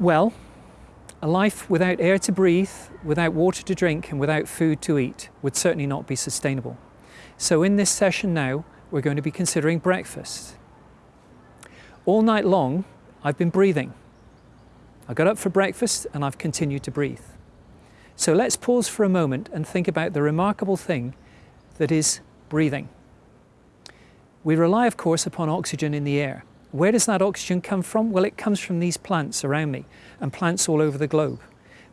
Well, a life without air to breathe, without water to drink and without food to eat would certainly not be sustainable. So in this session now, we're going to be considering breakfast. All night long, I've been breathing. I got up for breakfast and I've continued to breathe. So let's pause for a moment and think about the remarkable thing that is breathing. We rely, of course, upon oxygen in the air. Where does that oxygen come from? Well, it comes from these plants around me and plants all over the globe,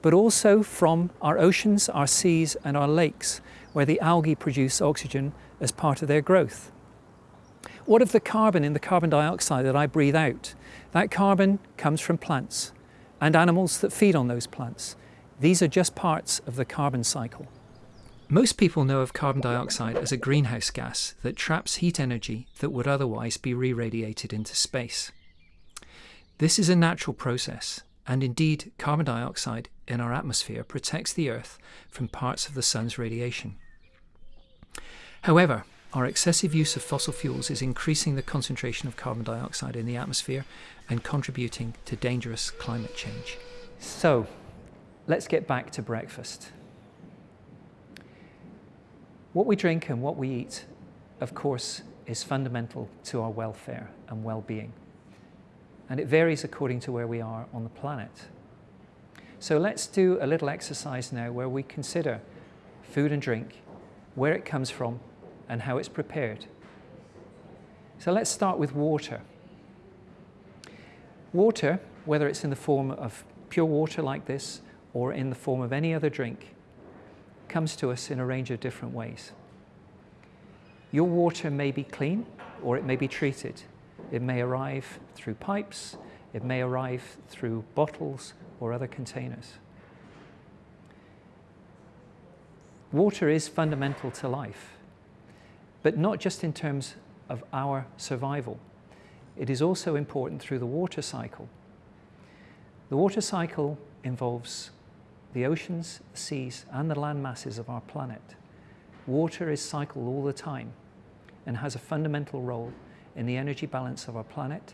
but also from our oceans, our seas and our lakes, where the algae produce oxygen as part of their growth. What of the carbon in the carbon dioxide that I breathe out? That carbon comes from plants and animals that feed on those plants. These are just parts of the carbon cycle. Most people know of carbon dioxide as a greenhouse gas that traps heat energy that would otherwise be re-radiated into space. This is a natural process, and indeed carbon dioxide in our atmosphere protects the Earth from parts of the Sun's radiation. However, our excessive use of fossil fuels is increasing the concentration of carbon dioxide in the atmosphere and contributing to dangerous climate change. So, let's get back to breakfast. What we drink and what we eat, of course, is fundamental to our welfare and well-being. And it varies according to where we are on the planet. So let's do a little exercise now where we consider food and drink, where it comes from and how it's prepared. So let's start with water. Water, whether it's in the form of pure water like this or in the form of any other drink, comes to us in a range of different ways. Your water may be clean or it may be treated. It may arrive through pipes, it may arrive through bottles or other containers. Water is fundamental to life, but not just in terms of our survival. It is also important through the water cycle. The water cycle involves the oceans, the seas and the land masses of our planet. Water is cycled all the time and has a fundamental role in the energy balance of our planet,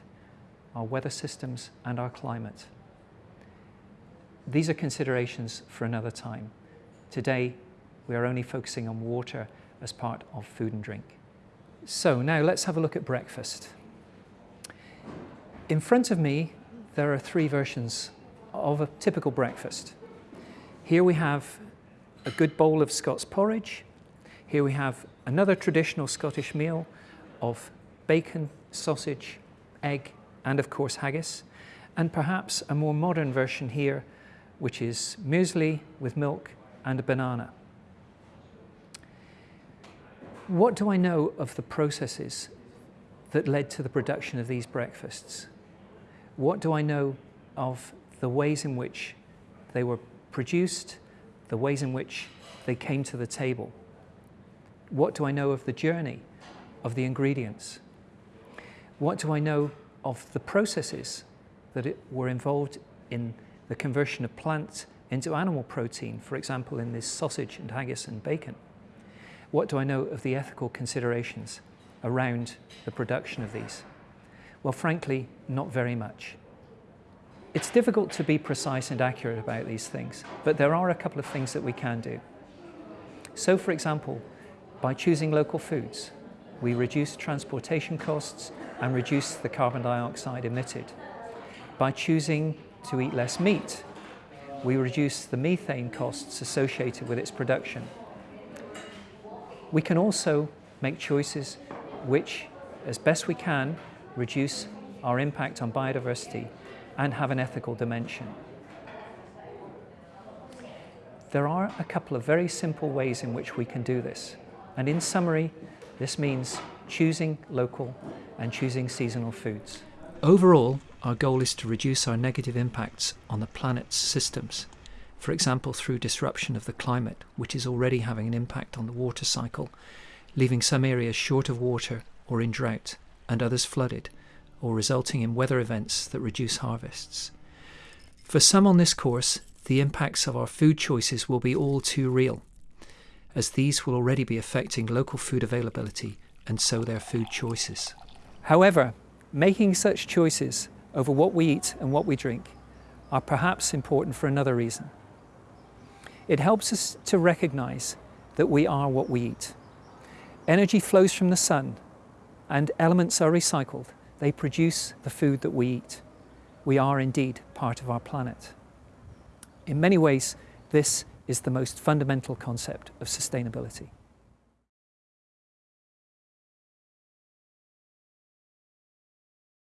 our weather systems and our climate. These are considerations for another time. Today, we are only focusing on water as part of food and drink. So now let's have a look at breakfast. In front of me, there are three versions of a typical breakfast. Here we have a good bowl of Scots porridge. Here we have another traditional Scottish meal of bacon, sausage, egg, and of course haggis. And perhaps a more modern version here, which is muesli with milk and a banana. What do I know of the processes that led to the production of these breakfasts? What do I know of the ways in which they were produced, the ways in which they came to the table. What do I know of the journey of the ingredients? What do I know of the processes that were involved in the conversion of plant into animal protein, for example, in this sausage and haggis and bacon? What do I know of the ethical considerations around the production of these? Well, frankly, not very much. It's difficult to be precise and accurate about these things, but there are a couple of things that we can do. So for example, by choosing local foods, we reduce transportation costs and reduce the carbon dioxide emitted. By choosing to eat less meat, we reduce the methane costs associated with its production. We can also make choices which, as best we can, reduce our impact on biodiversity and have an ethical dimension. There are a couple of very simple ways in which we can do this. And in summary, this means choosing local and choosing seasonal foods. Overall, our goal is to reduce our negative impacts on the planet's systems, for example through disruption of the climate, which is already having an impact on the water cycle, leaving some areas short of water or in drought, and others flooded, or resulting in weather events that reduce harvests. For some on this course, the impacts of our food choices will be all too real, as these will already be affecting local food availability and so their food choices. However, making such choices over what we eat and what we drink are perhaps important for another reason. It helps us to recognize that we are what we eat. Energy flows from the sun and elements are recycled. They produce the food that we eat. We are indeed part of our planet. In many ways, this is the most fundamental concept of sustainability.